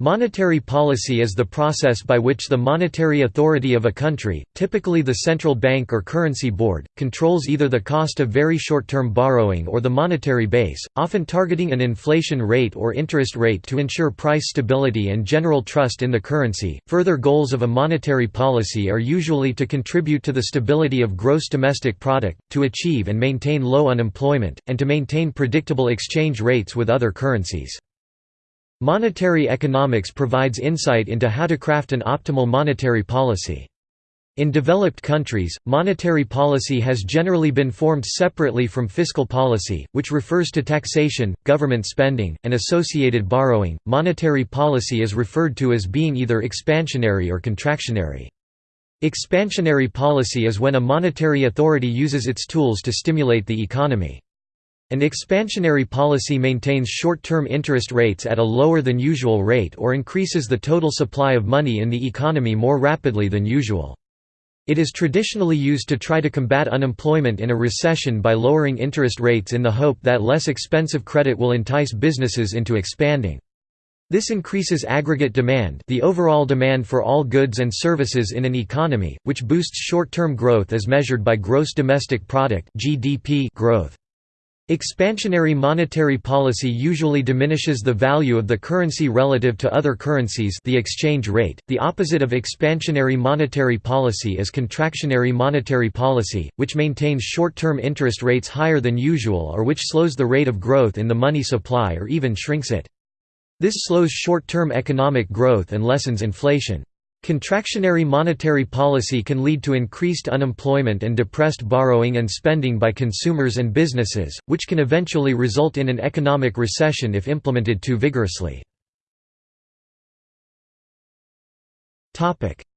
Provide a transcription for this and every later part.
Monetary policy is the process by which the monetary authority of a country, typically the central bank or currency board, controls either the cost of very short-term borrowing or the monetary base, often targeting an inflation rate or interest rate to ensure price stability and general trust in the currency. Further goals of a monetary policy are usually to contribute to the stability of gross domestic product, to achieve and maintain low unemployment, and to maintain predictable exchange rates with other currencies. Monetary economics provides insight into how to craft an optimal monetary policy. In developed countries, monetary policy has generally been formed separately from fiscal policy, which refers to taxation, government spending, and associated borrowing. Monetary policy is referred to as being either expansionary or contractionary. Expansionary policy is when a monetary authority uses its tools to stimulate the economy. An expansionary policy maintains short-term interest rates at a lower than usual rate or increases the total supply of money in the economy more rapidly than usual. It is traditionally used to try to combat unemployment in a recession by lowering interest rates in the hope that less expensive credit will entice businesses into expanding. This increases aggregate demand the overall demand for all goods and services in an economy, which boosts short-term growth as measured by gross domestic product growth. Expansionary monetary policy usually diminishes the value of the currency relative to other currencies the exchange rate. The opposite of expansionary monetary policy is contractionary monetary policy, which maintains short-term interest rates higher than usual or which slows the rate of growth in the money supply or even shrinks it. This slows short-term economic growth and lessens inflation. Contractionary monetary policy can lead to increased unemployment and depressed borrowing and spending by consumers and businesses, which can eventually result in an economic recession if implemented too vigorously.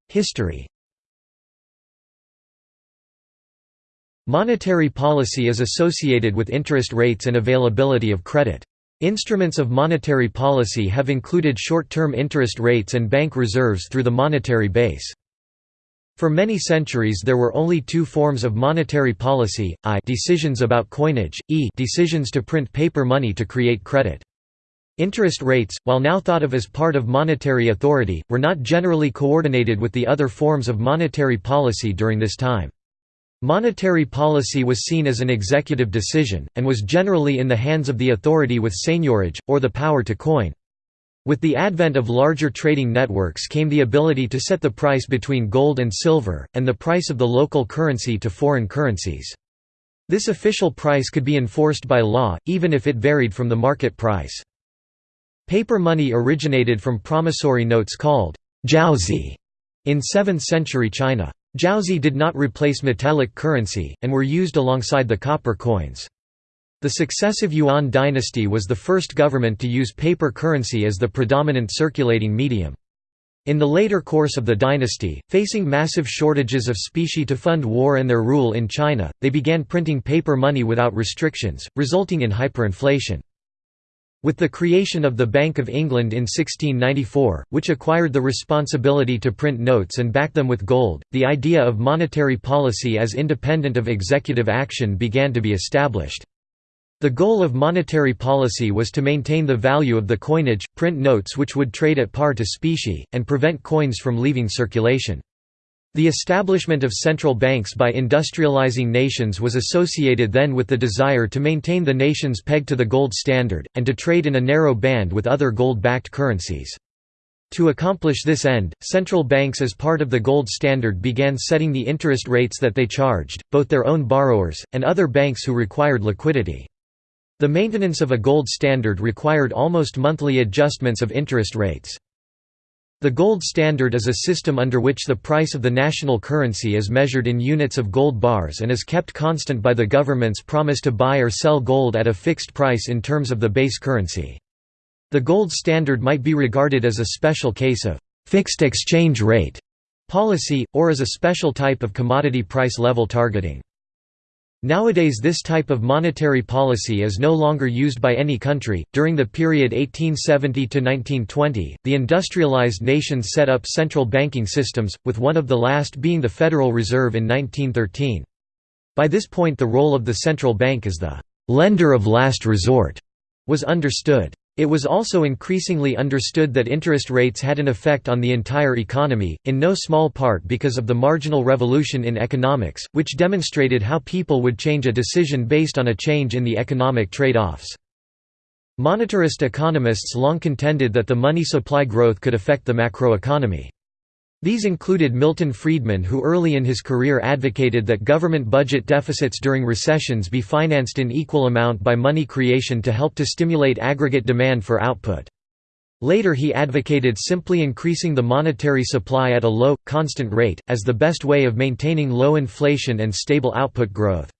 History Monetary policy is associated with interest rates and availability of credit. Instruments of monetary policy have included short-term interest rates and bank reserves through the monetary base. For many centuries there were only two forms of monetary policy, i decisions about coinage, e decisions to print paper money to create credit. Interest rates, while now thought of as part of monetary authority, were not generally coordinated with the other forms of monetary policy during this time. Monetary policy was seen as an executive decision, and was generally in the hands of the authority with seigniorage, or the power to coin. With the advent of larger trading networks came the ability to set the price between gold and silver, and the price of the local currency to foreign currencies. This official price could be enforced by law, even if it varied from the market price. Paper money originated from promissory notes called jiaozi in 7th century China. Jiaozi did not replace metallic currency, and were used alongside the copper coins. The successive Yuan dynasty was the first government to use paper currency as the predominant circulating medium. In the later course of the dynasty, facing massive shortages of specie to fund war and their rule in China, they began printing paper money without restrictions, resulting in hyperinflation. With the creation of the Bank of England in 1694, which acquired the responsibility to print notes and back them with gold, the idea of monetary policy as independent of executive action began to be established. The goal of monetary policy was to maintain the value of the coinage, print notes which would trade at par to specie, and prevent coins from leaving circulation. The establishment of central banks by industrializing nations was associated then with the desire to maintain the nations pegged to the gold standard, and to trade in a narrow band with other gold-backed currencies. To accomplish this end, central banks as part of the gold standard began setting the interest rates that they charged, both their own borrowers, and other banks who required liquidity. The maintenance of a gold standard required almost monthly adjustments of interest rates. The gold standard is a system under which the price of the national currency is measured in units of gold bars and is kept constant by the government's promise to buy or sell gold at a fixed price in terms of the base currency. The gold standard might be regarded as a special case of «fixed exchange rate» policy, or as a special type of commodity price level targeting. Nowadays this type of monetary policy is no longer used by any country. During the period 1870 to 1920, the industrialized nations set up central banking systems, with one of the last being the Federal Reserve in 1913. By this point the role of the central bank as the lender of last resort was understood. It was also increasingly understood that interest rates had an effect on the entire economy, in no small part because of the marginal revolution in economics, which demonstrated how people would change a decision based on a change in the economic trade-offs. Monetarist economists long contended that the money supply growth could affect the macroeconomy. These included Milton Friedman who early in his career advocated that government budget deficits during recessions be financed in equal amount by money creation to help to stimulate aggregate demand for output. Later he advocated simply increasing the monetary supply at a low, constant rate, as the best way of maintaining low inflation and stable output growth.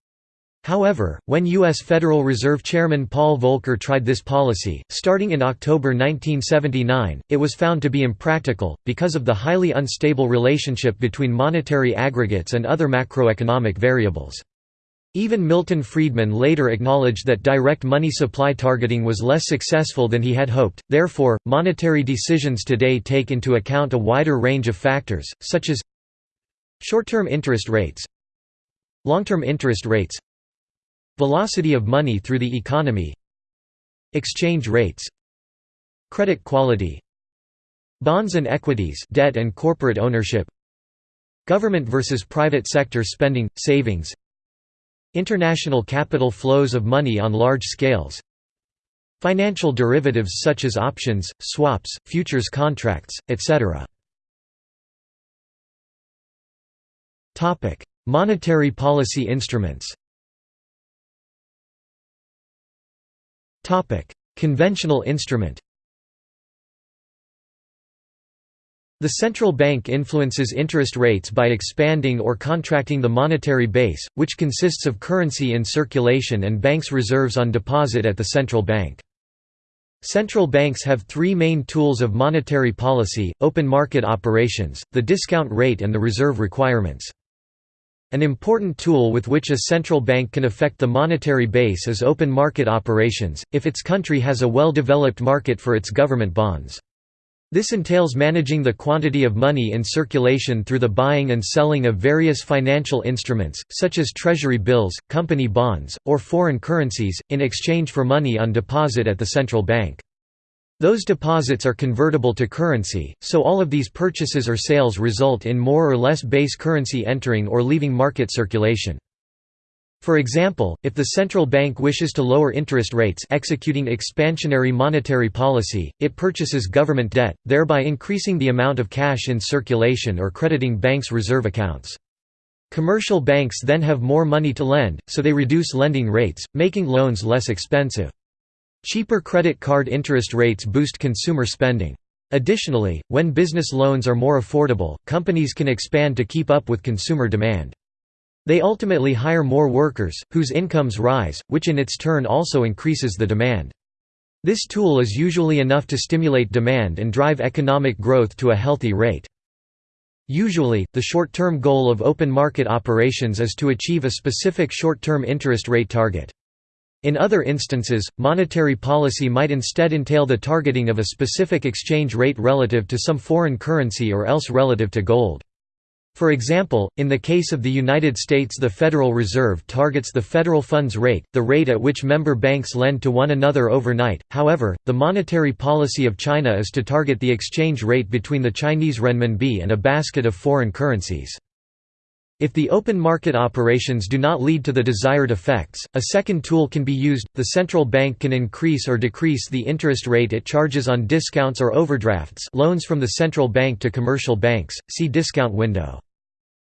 However, when U.S. Federal Reserve Chairman Paul Volcker tried this policy, starting in October 1979, it was found to be impractical, because of the highly unstable relationship between monetary aggregates and other macroeconomic variables. Even Milton Friedman later acknowledged that direct money supply targeting was less successful than he had hoped, therefore, monetary decisions today take into account a wider range of factors, such as short-term interest rates long-term interest rates Velocity of money through the economy Exchange rates Credit quality Bonds and equities debt and corporate ownership Government versus private sector spending, savings International capital flows of money on large scales Financial derivatives such as options, swaps, futures contracts, etc. Monetary policy instruments Conventional instrument The central bank influences interest rates by expanding or contracting the monetary base, which consists of currency in circulation and banks' reserves on deposit at the central bank. Central banks have three main tools of monetary policy, open market operations, the discount rate and the reserve requirements. An important tool with which a central bank can affect the monetary base is open market operations, if its country has a well-developed market for its government bonds. This entails managing the quantity of money in circulation through the buying and selling of various financial instruments, such as treasury bills, company bonds, or foreign currencies, in exchange for money on deposit at the central bank. Those deposits are convertible to currency, so all of these purchases or sales result in more or less base currency entering or leaving market circulation. For example, if the central bank wishes to lower interest rates executing expansionary monetary policy, it purchases government debt, thereby increasing the amount of cash in circulation or crediting banks' reserve accounts. Commercial banks then have more money to lend, so they reduce lending rates, making loans less expensive. Cheaper credit card interest rates boost consumer spending. Additionally, when business loans are more affordable, companies can expand to keep up with consumer demand. They ultimately hire more workers, whose incomes rise, which in its turn also increases the demand. This tool is usually enough to stimulate demand and drive economic growth to a healthy rate. Usually, the short-term goal of open market operations is to achieve a specific short-term interest rate target. In other instances, monetary policy might instead entail the targeting of a specific exchange rate relative to some foreign currency or else relative to gold. For example, in the case of the United States the Federal Reserve targets the federal funds rate, the rate at which member banks lend to one another overnight, however, the monetary policy of China is to target the exchange rate between the Chinese renminbi and a basket of foreign currencies. If the open market operations do not lead to the desired effects, a second tool can be used. The central bank can increase or decrease the interest rate it charges on discounts or overdrafts, loans from the central bank to commercial banks. See discount window.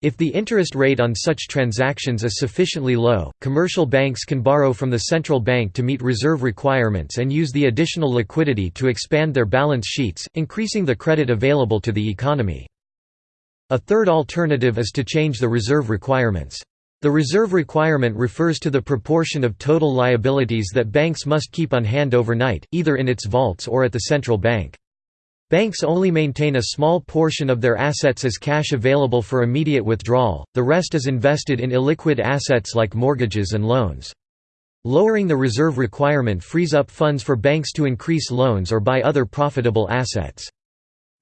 If the interest rate on such transactions is sufficiently low, commercial banks can borrow from the central bank to meet reserve requirements and use the additional liquidity to expand their balance sheets, increasing the credit available to the economy. A third alternative is to change the reserve requirements. The reserve requirement refers to the proportion of total liabilities that banks must keep on hand overnight, either in its vaults or at the central bank. Banks only maintain a small portion of their assets as cash available for immediate withdrawal, the rest is invested in illiquid assets like mortgages and loans. Lowering the reserve requirement frees up funds for banks to increase loans or buy other profitable assets.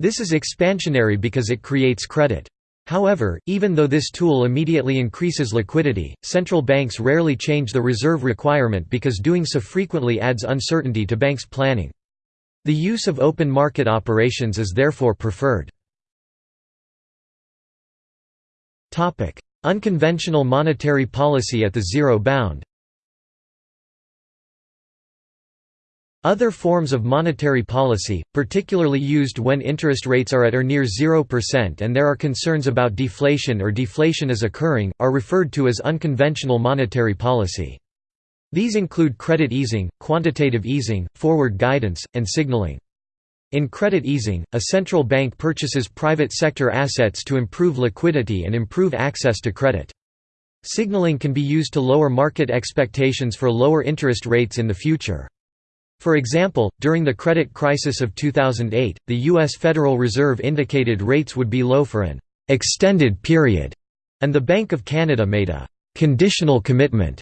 This is expansionary because it creates credit. However, even though this tool immediately increases liquidity, central banks rarely change the reserve requirement because doing so frequently adds uncertainty to banks' planning. The use of open market operations is therefore preferred. Unconventional monetary policy at the zero bound Other forms of monetary policy, particularly used when interest rates are at or near 0% and there are concerns about deflation or deflation is occurring, are referred to as unconventional monetary policy. These include credit easing, quantitative easing, forward guidance, and signaling. In credit easing, a central bank purchases private sector assets to improve liquidity and improve access to credit. Signaling can be used to lower market expectations for lower interest rates in the future. For example, during the credit crisis of 2008, the U.S. Federal Reserve indicated rates would be low for an extended period, and the Bank of Canada made a conditional commitment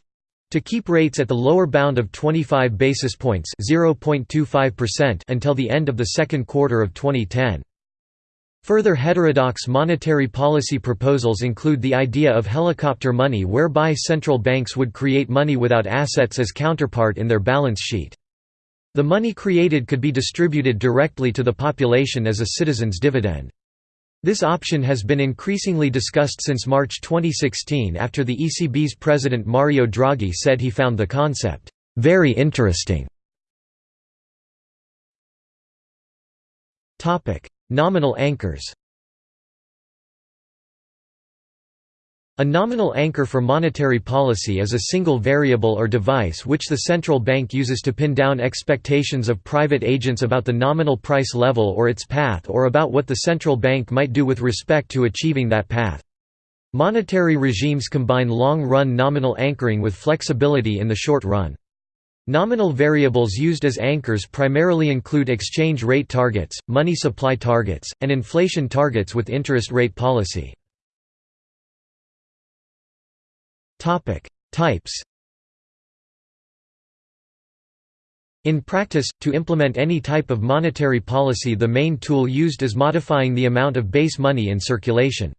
to keep rates at the lower bound of 25 basis points until the end of the second quarter of 2010. Further heterodox monetary policy proposals include the idea of helicopter money whereby central banks would create money without assets as counterpart in their balance sheet. The money created could be distributed directly to the population as a citizen's dividend. This option has been increasingly discussed since March 2016 after the ECB's president Mario Draghi said he found the concept, "...very interesting". Nominal anchors A nominal anchor for monetary policy is a single variable or device which the central bank uses to pin down expectations of private agents about the nominal price level or its path or about what the central bank might do with respect to achieving that path. Monetary regimes combine long-run nominal anchoring with flexibility in the short run. Nominal variables used as anchors primarily include exchange rate targets, money supply targets, and inflation targets with interest rate policy. Topic: Types. In practice, to implement any type of monetary policy the main tool used is modifying the amount of base money in circulation.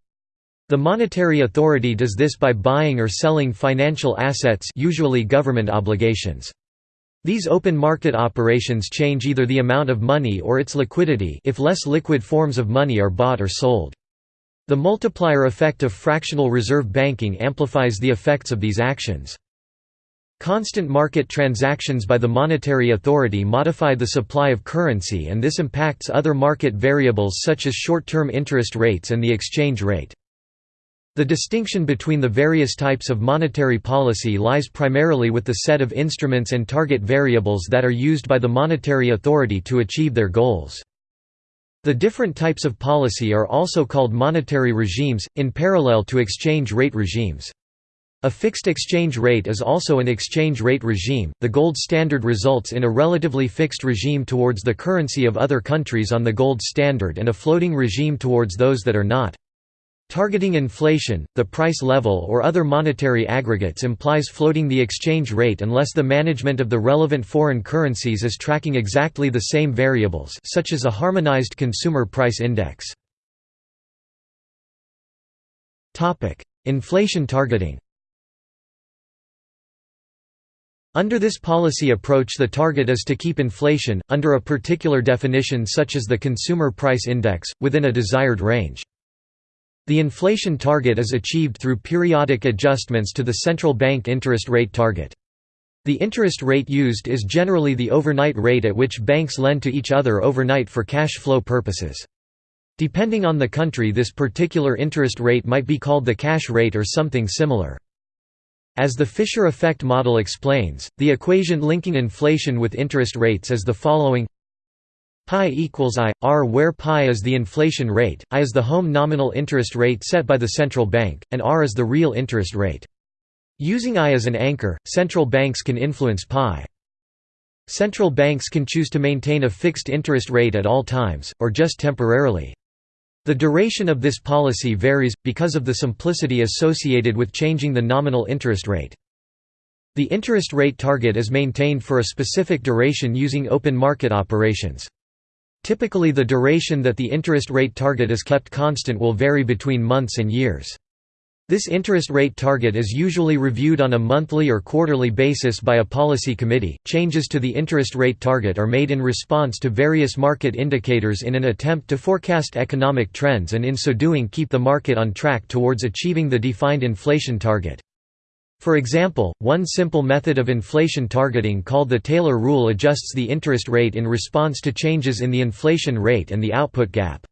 The monetary authority does this by buying or selling financial assets usually government obligations. These open market operations change either the amount of money or its liquidity if less liquid forms of money are bought or sold. The multiplier effect of fractional reserve banking amplifies the effects of these actions. Constant market transactions by the monetary authority modify the supply of currency and this impacts other market variables such as short-term interest rates and the exchange rate. The distinction between the various types of monetary policy lies primarily with the set of instruments and target variables that are used by the monetary authority to achieve their goals. The different types of policy are also called monetary regimes, in parallel to exchange rate regimes. A fixed exchange rate is also an exchange rate regime. The gold standard results in a relatively fixed regime towards the currency of other countries on the gold standard and a floating regime towards those that are not. Targeting inflation, the price level or other monetary aggregates implies floating the exchange rate unless the management of the relevant foreign currencies is tracking exactly the same variables such as a harmonized consumer price index. Inflation targeting Under this policy approach the target is to keep inflation, under a particular definition such as the consumer price index, within a desired range. The inflation target is achieved through periodic adjustments to the central bank interest rate target. The interest rate used is generally the overnight rate at which banks lend to each other overnight for cash flow purposes. Depending on the country this particular interest rate might be called the cash rate or something similar. As the Fisher effect model explains, the equation linking inflation with interest rates is the following Pi equals I, R where pi is the inflation rate, I is the home nominal interest rate set by the central bank, and R is the real interest rate. Using I as an anchor, central banks can influence pi. Central banks can choose to maintain a fixed interest rate at all times, or just temporarily. The duration of this policy varies, because of the simplicity associated with changing the nominal interest rate. The interest rate target is maintained for a specific duration using open market operations. Typically the duration that the interest rate target is kept constant will vary between months and years. This interest rate target is usually reviewed on a monthly or quarterly basis by a policy committee. Changes to the interest rate target are made in response to various market indicators in an attempt to forecast economic trends and in so doing keep the market on track towards achieving the defined inflation target. For example, one simple method of inflation targeting called the Taylor rule adjusts the interest rate in response to changes in the inflation rate and the output gap.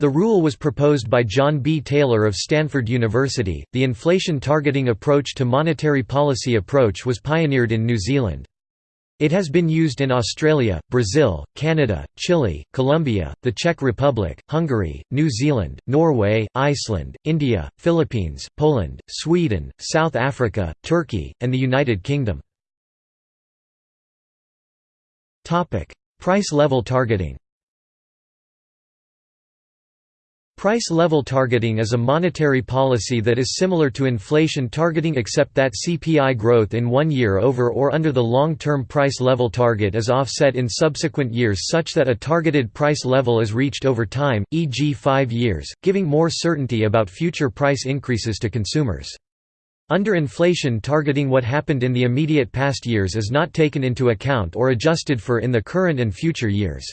The rule was proposed by John B. Taylor of Stanford University. The inflation targeting approach to monetary policy approach was pioneered in New Zealand. It has been used in Australia, Brazil, Canada, Chile, Colombia, the Czech Republic, Hungary, New Zealand, Norway, Iceland, India, Philippines, Poland, Sweden, South Africa, Turkey, and the United Kingdom. Price level targeting Price level targeting is a monetary policy that is similar to inflation targeting except that CPI growth in one year over or under the long-term price level target is offset in subsequent years such that a targeted price level is reached over time, e.g. five years, giving more certainty about future price increases to consumers. Under inflation targeting what happened in the immediate past years is not taken into account or adjusted for in the current and future years.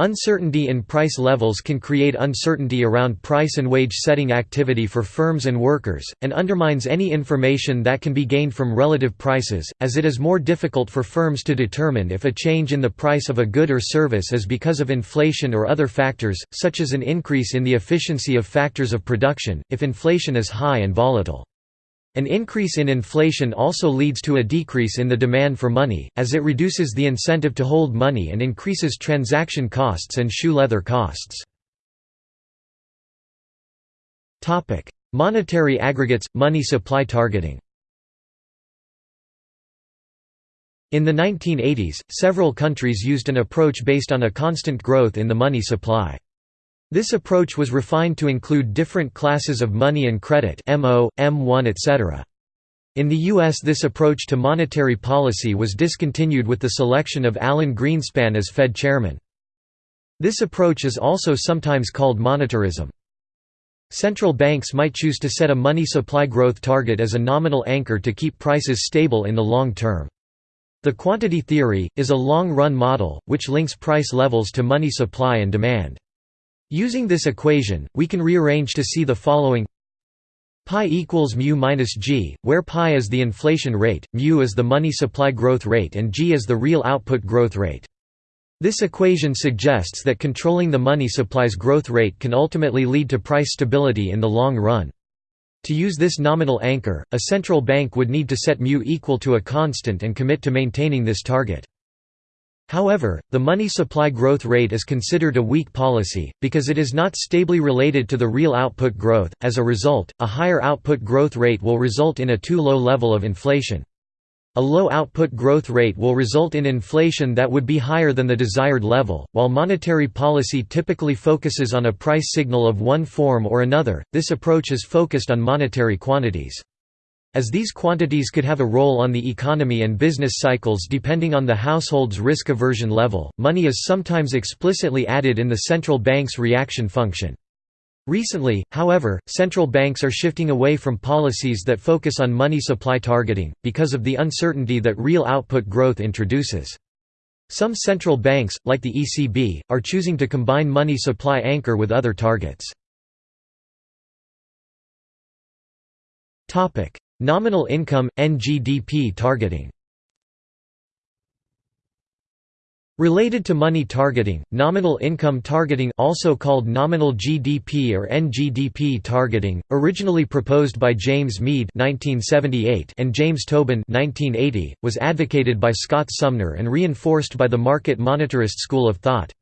Uncertainty in price levels can create uncertainty around price and wage setting activity for firms and workers, and undermines any information that can be gained from relative prices, as it is more difficult for firms to determine if a change in the price of a good or service is because of inflation or other factors, such as an increase in the efficiency of factors of production, if inflation is high and volatile. An increase in inflation also leads to a decrease in the demand for money, as it reduces the incentive to hold money and increases transaction costs and shoe leather costs. Monetary aggregates – money supply targeting In the 1980s, several countries used an approach based on a constant growth in the money supply. This approach was refined to include different classes of money and credit MO, M1 etc. In the U.S. this approach to monetary policy was discontinued with the selection of Alan Greenspan as Fed chairman. This approach is also sometimes called monetarism. Central banks might choose to set a money supply growth target as a nominal anchor to keep prices stable in the long term. The quantity theory, is a long-run model, which links price levels to money supply and demand. Using this equation, we can rearrange to see the following pi equals mu minus g, where pi is the inflation rate, mu is the money supply growth rate and g is the real output growth rate. This equation suggests that controlling the money supply's growth rate can ultimately lead to price stability in the long run. To use this nominal anchor, a central bank would need to set mu equal to a constant and commit to maintaining this target. However, the money supply growth rate is considered a weak policy, because it is not stably related to the real output growth. As a result, a higher output growth rate will result in a too low level of inflation. A low output growth rate will result in inflation that would be higher than the desired level. While monetary policy typically focuses on a price signal of one form or another, this approach is focused on monetary quantities. As these quantities could have a role on the economy and business cycles depending on the household's risk aversion level, money is sometimes explicitly added in the central bank's reaction function. Recently, however, central banks are shifting away from policies that focus on money supply targeting, because of the uncertainty that real output growth introduces. Some central banks, like the ECB, are choosing to combine money supply anchor with other targets. Nominal income, NGDP targeting Related to money targeting, nominal income targeting also called nominal GDP or NGDP targeting, originally proposed by James 1978 and James Tobin 1980, was advocated by Scott Sumner and reinforced by the market monetarist school of thought.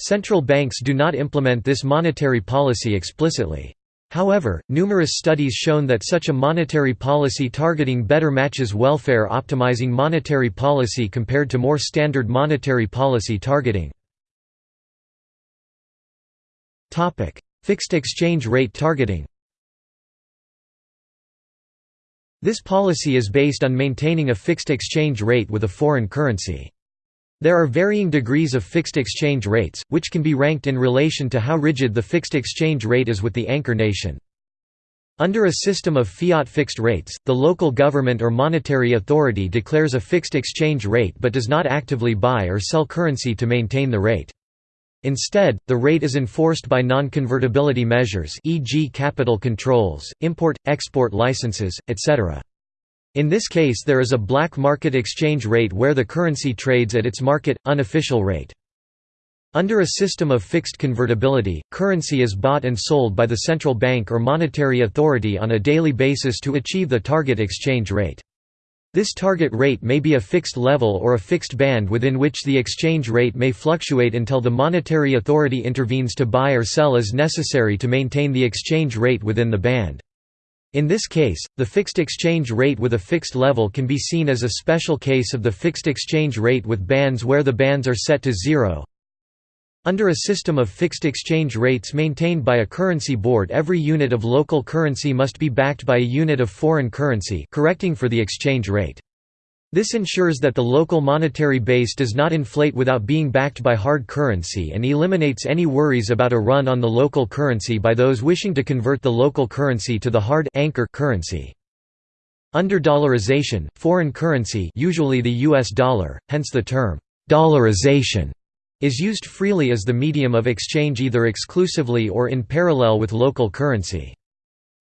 Central banks do not implement this monetary policy explicitly. However, numerous studies shown that such a monetary policy targeting better matches welfare optimizing monetary policy compared to more standard monetary policy targeting. Fixed exchange rate targeting This policy is based on maintaining a fixed exchange rate with a foreign currency. There are varying degrees of fixed exchange rates, which can be ranked in relation to how rigid the fixed exchange rate is with the anchor nation. Under a system of fiat fixed rates, the local government or monetary authority declares a fixed exchange rate but does not actively buy or sell currency to maintain the rate. Instead, the rate is enforced by non-convertibility measures e.g. capital controls, import-export licenses, etc. In this case there is a black market exchange rate where the currency trades at its market, unofficial rate. Under a system of fixed convertibility, currency is bought and sold by the central bank or monetary authority on a daily basis to achieve the target exchange rate. This target rate may be a fixed level or a fixed band within which the exchange rate may fluctuate until the monetary authority intervenes to buy or sell as necessary to maintain the exchange rate within the band. In this case, the fixed exchange rate with a fixed level can be seen as a special case of the fixed exchange rate with bands where the bands are set to zero, under a system of fixed exchange rates maintained by a currency board every unit of local currency must be backed by a unit of foreign currency correcting for the exchange rate. This ensures that the local monetary base does not inflate without being backed by hard currency and eliminates any worries about a run on the local currency by those wishing to convert the local currency to the hard anchor currency. Under dollarization, foreign currency usually the US dollar, hence the term dollarization is used freely as the medium of exchange either exclusively or in parallel with local currency.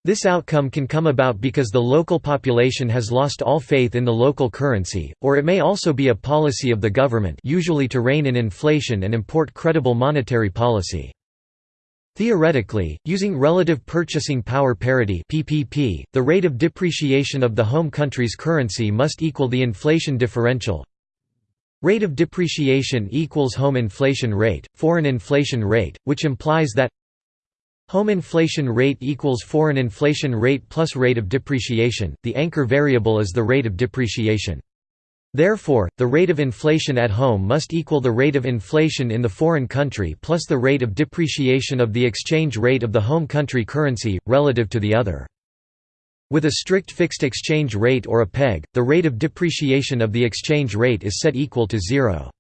This outcome can come about because the local population has lost all faith in the local currency, or it may also be a policy of the government usually to rein in inflation and import credible monetary policy. Theoretically, using relative purchasing power parity PPP, the rate of depreciation of the home country's currency must equal the inflation differential Rate of depreciation equals home inflation rate, foreign inflation rate, which implies that Home inflation rate equals foreign inflation rate plus rate of depreciation, the anchor variable is the rate of depreciation. Therefore, the rate of inflation at home must equal the rate of inflation in the foreign country plus the rate of depreciation of the exchange rate of the home country currency, relative to the other. With a strict fixed exchange rate or a peg, the rate of depreciation of the exchange rate is set equal to zero.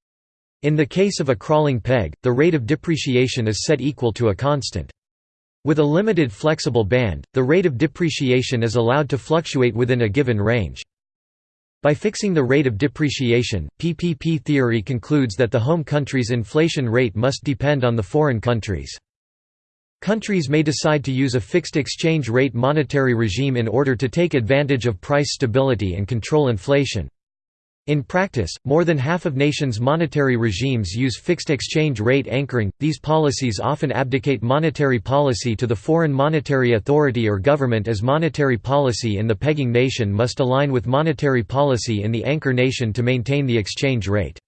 In the case of a crawling peg, the rate of depreciation is set equal to a constant. With a limited flexible band, the rate of depreciation is allowed to fluctuate within a given range. By fixing the rate of depreciation, PPP theory concludes that the home country's inflation rate must depend on the foreign country's. Countries may decide to use a fixed exchange rate monetary regime in order to take advantage of price stability and control inflation. In practice, more than half of nations' monetary regimes use fixed exchange rate anchoring. These policies often abdicate monetary policy to the foreign monetary authority or government as monetary policy in the pegging nation must align with monetary policy in the anchor nation to maintain the exchange rate.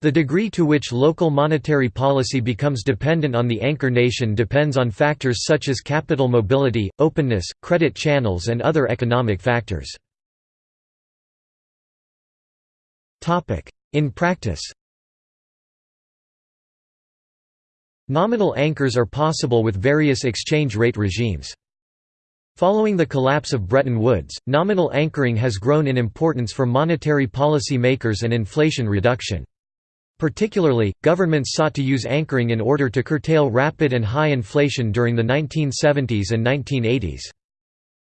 The degree to which local monetary policy becomes dependent on the anchor nation depends on factors such as capital mobility, openness, credit channels and other economic factors. In practice Nominal anchors are possible with various exchange rate regimes. Following the collapse of Bretton Woods, nominal anchoring has grown in importance for monetary policy makers and inflation reduction. Particularly, governments sought to use anchoring in order to curtail rapid and high inflation during the 1970s and 1980s.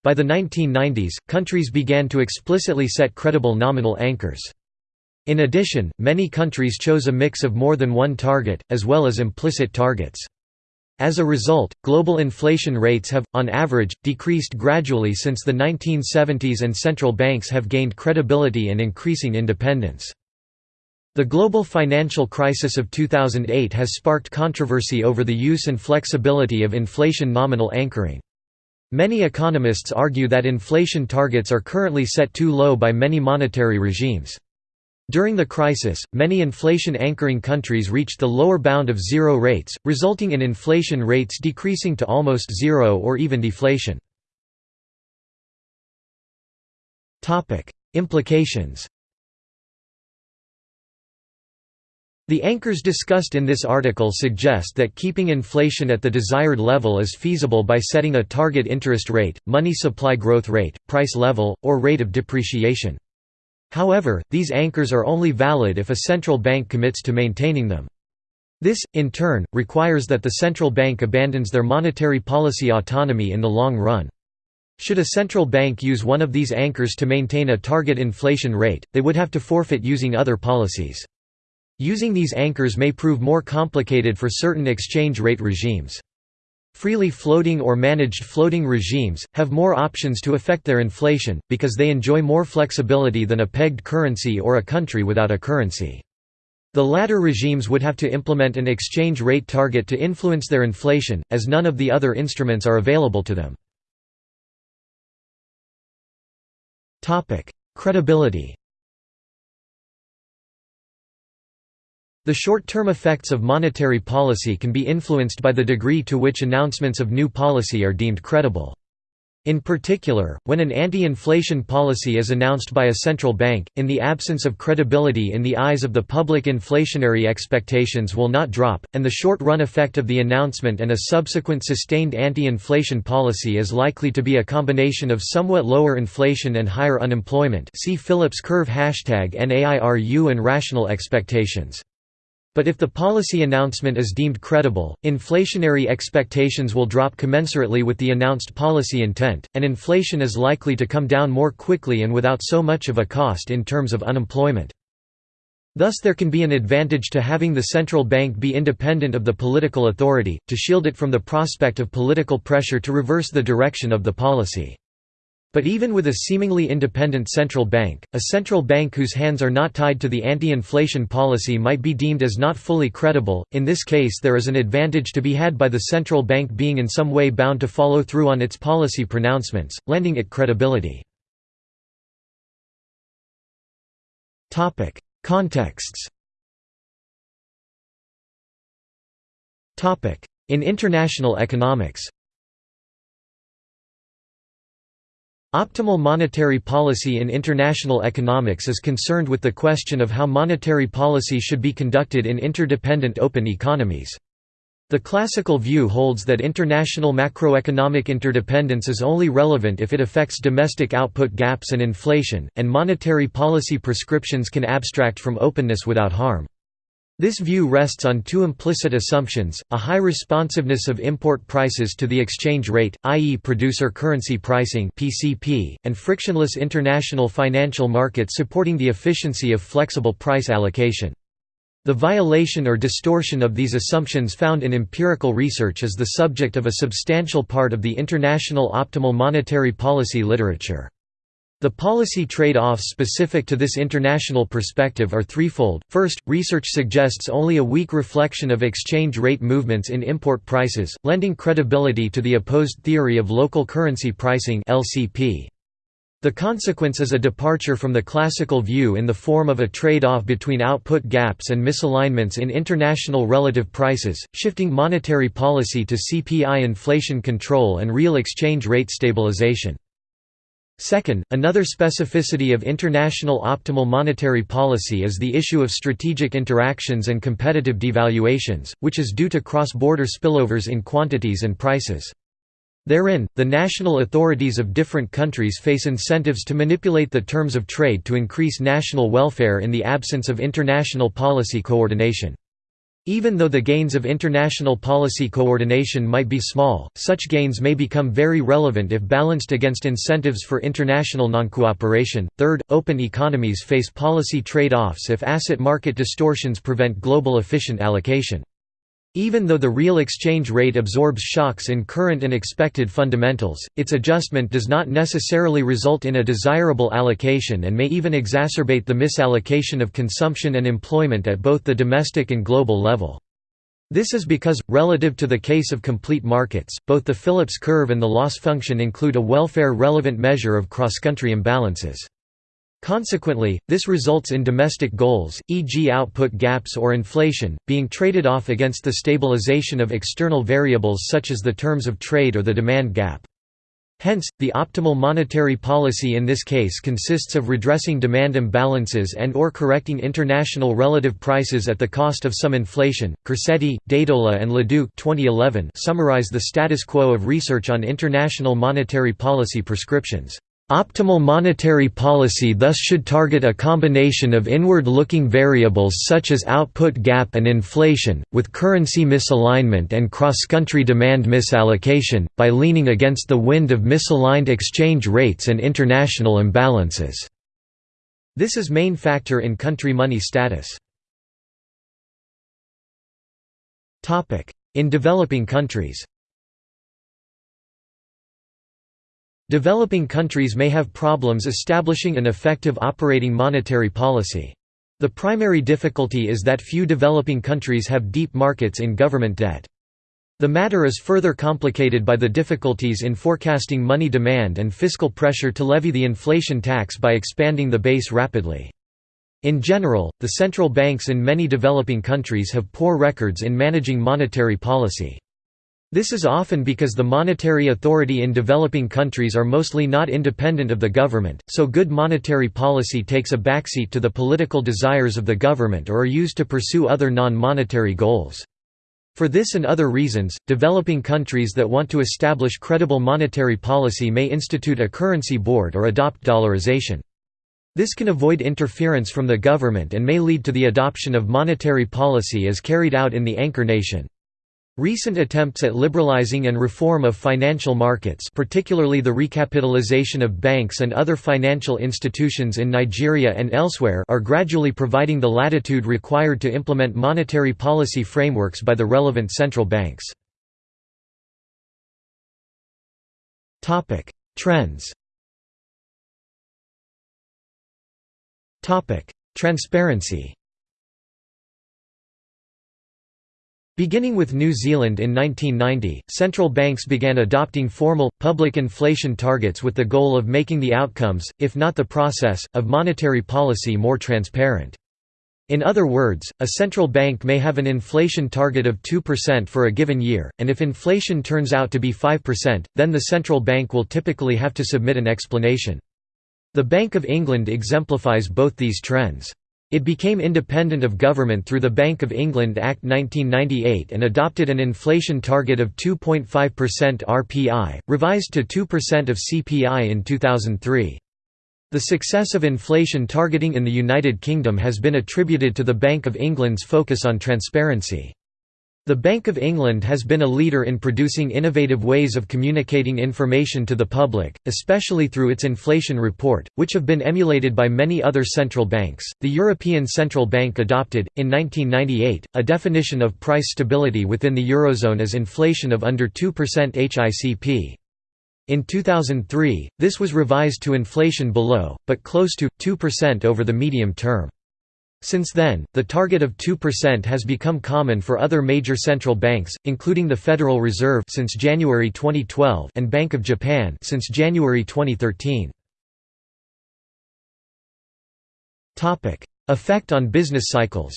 By the 1990s, countries began to explicitly set credible nominal anchors. In addition, many countries chose a mix of more than one target, as well as implicit targets. As a result, global inflation rates have, on average, decreased gradually since the 1970s and central banks have gained credibility and increasing independence. The global financial crisis of 2008 has sparked controversy over the use and flexibility of inflation nominal anchoring. Many economists argue that inflation targets are currently set too low by many monetary regimes. During the crisis, many inflation anchoring countries reached the lower bound of zero rates, resulting in inflation rates decreasing to almost zero or even deflation. Implications The anchors discussed in this article suggest that keeping inflation at the desired level is feasible by setting a target interest rate, money supply growth rate, price level, or rate of depreciation. However, these anchors are only valid if a central bank commits to maintaining them. This, in turn, requires that the central bank abandons their monetary policy autonomy in the long run. Should a central bank use one of these anchors to maintain a target inflation rate, they would have to forfeit using other policies. Using these anchors may prove more complicated for certain exchange rate regimes. Freely floating or managed floating regimes, have more options to affect their inflation, because they enjoy more flexibility than a pegged currency or a country without a currency. The latter regimes would have to implement an exchange rate target to influence their inflation, as none of the other instruments are available to them. Credibility The short-term effects of monetary policy can be influenced by the degree to which announcements of new policy are deemed credible. In particular, when an anti-inflation policy is announced by a central bank, in the absence of credibility in the eyes of the public inflationary expectations will not drop, and the short-run effect of the announcement and a subsequent sustained anti-inflation policy is likely to be a combination of somewhat lower inflation and higher unemployment see Phillips curve hashtag NAIRU and rational expectations. But if the policy announcement is deemed credible, inflationary expectations will drop commensurately with the announced policy intent, and inflation is likely to come down more quickly and without so much of a cost in terms of unemployment. Thus there can be an advantage to having the central bank be independent of the political authority, to shield it from the prospect of political pressure to reverse the direction of the policy. But even with a seemingly independent central bank, a central bank whose hands are not tied to the anti-inflation policy might be deemed as not fully credible. In this case there is an advantage to be had by the central bank being in some way bound to follow through on its policy pronouncements, lending it credibility. Topic: Contexts. Topic: In international economics. Optimal monetary policy in international economics is concerned with the question of how monetary policy should be conducted in interdependent open economies. The classical view holds that international macroeconomic interdependence is only relevant if it affects domestic output gaps and inflation, and monetary policy prescriptions can abstract from openness without harm. This view rests on two implicit assumptions, a high responsiveness of import prices to the exchange rate, i.e. producer currency pricing and frictionless international financial markets supporting the efficiency of flexible price allocation. The violation or distortion of these assumptions found in empirical research is the subject of a substantial part of the international optimal monetary policy literature. The policy trade-offs specific to this international perspective are threefold. First, research suggests only a weak reflection of exchange rate movements in import prices, lending credibility to the opposed theory of local currency pricing (LCP). The consequence is a departure from the classical view in the form of a trade-off between output gaps and misalignments in international relative prices, shifting monetary policy to CPI inflation control and real exchange rate stabilization. Second, another specificity of international optimal monetary policy is the issue of strategic interactions and competitive devaluations, which is due to cross-border spillovers in quantities and prices. Therein, the national authorities of different countries face incentives to manipulate the terms of trade to increase national welfare in the absence of international policy coordination. Even though the gains of international policy coordination might be small, such gains may become very relevant if balanced against incentives for international noncooperation. Third, open economies face policy trade offs if asset market distortions prevent global efficient allocation. Even though the real exchange rate absorbs shocks in current and expected fundamentals, its adjustment does not necessarily result in a desirable allocation and may even exacerbate the misallocation of consumption and employment at both the domestic and global level. This is because, relative to the case of complete markets, both the Phillips curve and the loss function include a welfare-relevant measure of cross-country imbalances. Consequently, this results in domestic goals, e.g. output gaps or inflation, being traded off against the stabilization of external variables such as the terms of trade or the demand gap. Hence, the optimal monetary policy in this case consists of redressing demand imbalances and or correcting international relative prices at the cost of some inflation. Corsetti, Dedola and Leduc 2011 summarize the status quo of research on international monetary policy prescriptions. Optimal monetary policy thus should target a combination of inward-looking variables such as output gap and inflation, with currency misalignment and cross-country demand misallocation, by leaning against the wind of misaligned exchange rates and international imbalances. This is main factor in country money status. In developing countries Developing countries may have problems establishing an effective operating monetary policy. The primary difficulty is that few developing countries have deep markets in government debt. The matter is further complicated by the difficulties in forecasting money demand and fiscal pressure to levy the inflation tax by expanding the base rapidly. In general, the central banks in many developing countries have poor records in managing monetary policy. This is often because the monetary authority in developing countries are mostly not independent of the government, so good monetary policy takes a backseat to the political desires of the government or are used to pursue other non-monetary goals. For this and other reasons, developing countries that want to establish credible monetary policy may institute a currency board or adopt dollarization. This can avoid interference from the government and may lead to the adoption of monetary policy as carried out in the anchor nation. Recent attempts at liberalizing and reform of financial markets particularly the recapitalization of banks and other financial institutions in Nigeria and elsewhere are gradually providing the latitude required to implement monetary policy frameworks by the relevant central banks. Trends Transparency Beginning with New Zealand in 1990, central banks began adopting formal, public inflation targets with the goal of making the outcomes, if not the process, of monetary policy more transparent. In other words, a central bank may have an inflation target of 2% for a given year, and if inflation turns out to be 5%, then the central bank will typically have to submit an explanation. The Bank of England exemplifies both these trends. It became independent of government through the Bank of England Act 1998 and adopted an inflation target of 2.5% RPI, revised to 2% of CPI in 2003. The success of inflation targeting in the United Kingdom has been attributed to the Bank of England's focus on transparency. The Bank of England has been a leader in producing innovative ways of communicating information to the public, especially through its inflation report, which have been emulated by many other central banks. The European Central Bank adopted, in 1998, a definition of price stability within the Eurozone as inflation of under 2% HICP. In 2003, this was revised to inflation below, but close to, 2% over the medium term. Since then, the target of 2% has become common for other major central banks, including the Federal Reserve since January 2012 and Bank of Japan since January 2013. Topic: Effect on business cycles.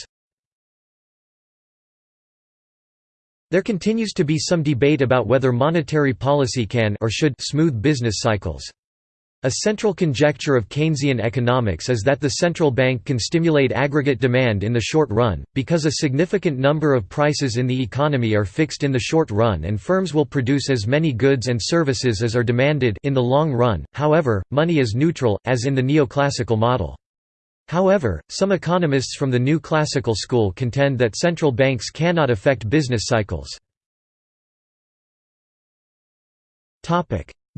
There continues to be some debate about whether monetary policy can or should smooth business cycles. A central conjecture of Keynesian economics is that the central bank can stimulate aggregate demand in the short run, because a significant number of prices in the economy are fixed in the short run and firms will produce as many goods and services as are demanded in the long run, however, money is neutral, as in the neoclassical model. However, some economists from the new classical school contend that central banks cannot affect business cycles.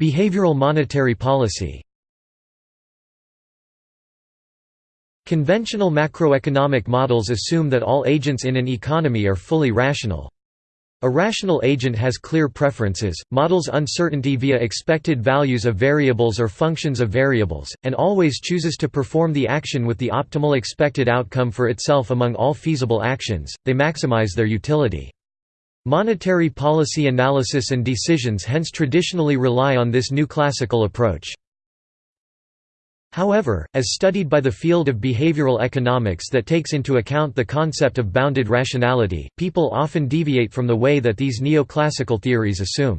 Behavioral monetary policy Conventional macroeconomic models assume that all agents in an economy are fully rational. A rational agent has clear preferences, models uncertainty via expected values of variables or functions of variables, and always chooses to perform the action with the optimal expected outcome for itself among all feasible actions, they maximize their utility. Monetary policy analysis and decisions hence traditionally rely on this new classical approach. However, as studied by the field of behavioral economics that takes into account the concept of bounded rationality, people often deviate from the way that these neoclassical theories assume.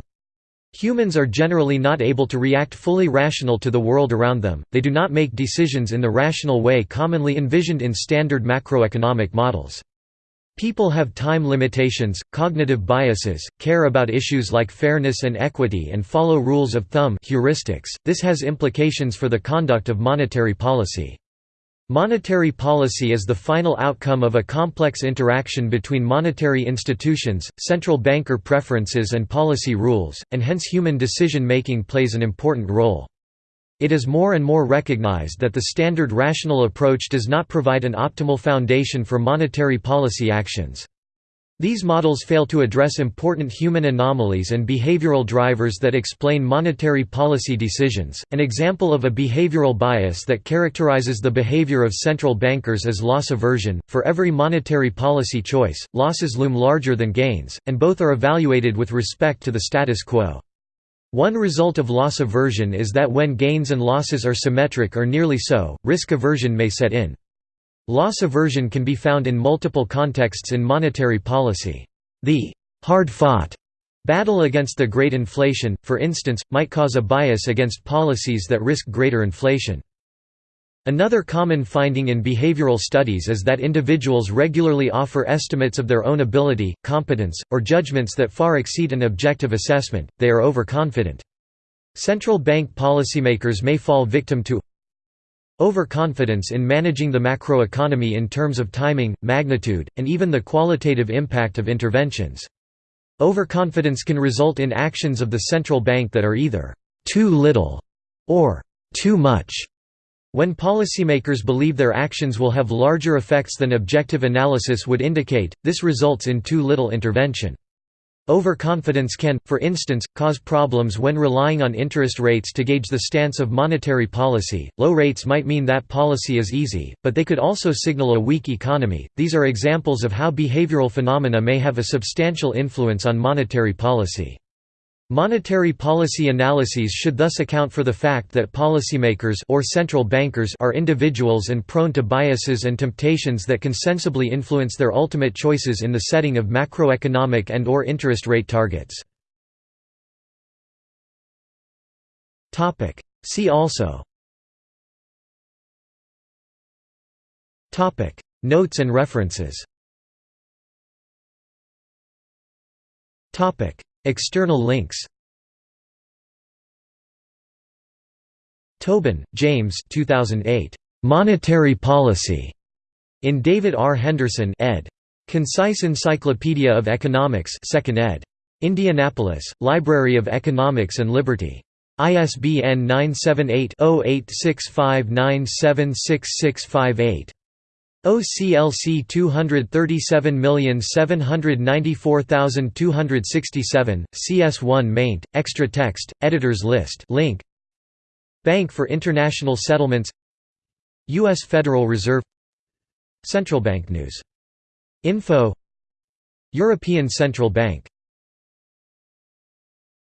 Humans are generally not able to react fully rational to the world around them, they do not make decisions in the rational way commonly envisioned in standard macroeconomic models. People have time limitations, cognitive biases, care about issues like fairness and equity and follow rules of thumb heuristics. This has implications for the conduct of monetary policy. Monetary policy is the final outcome of a complex interaction between monetary institutions, central banker preferences and policy rules, and hence human decision-making plays an important role. It is more and more recognized that the standard rational approach does not provide an optimal foundation for monetary policy actions. These models fail to address important human anomalies and behavioral drivers that explain monetary policy decisions. An example of a behavioral bias that characterizes the behavior of central bankers is loss aversion. For every monetary policy choice, losses loom larger than gains, and both are evaluated with respect to the status quo. One result of loss aversion is that when gains and losses are symmetric or nearly so, risk aversion may set in. Loss aversion can be found in multiple contexts in monetary policy. The hard-fought battle against the great inflation, for instance, might cause a bias against policies that risk greater inflation. Another common finding in behavioral studies is that individuals regularly offer estimates of their own ability, competence, or judgments that far exceed an objective assessment, they are overconfident. Central bank policymakers may fall victim to overconfidence in managing the macroeconomy in terms of timing, magnitude, and even the qualitative impact of interventions. Overconfidence can result in actions of the central bank that are either too little or too much when policymakers believe their actions will have larger effects than objective analysis would indicate, this results in too little intervention. Overconfidence can, for instance, cause problems when relying on interest rates to gauge the stance of monetary policy. Low rates might mean that policy is easy, but they could also signal a weak economy. These are examples of how behavioral phenomena may have a substantial influence on monetary policy. Monetary policy analyses should thus account for the fact that policymakers or central bankers are individuals and prone to biases and temptations that can sensibly influence their ultimate choices in the setting of macroeconomic and or interest rate targets. See also. Notes and references External links Tobin, James 2008. Monetary Policy. In David R. Henderson ed. Concise Encyclopedia of Economics 2nd ed. Indianapolis, Library of Economics and Liberty. ISBN 978 0865976658. OCLC 237794267, CS1 maint, extra text, editors list link. Bank for International Settlements U.S. Federal Reserve Central Bank News. Info European Central Bank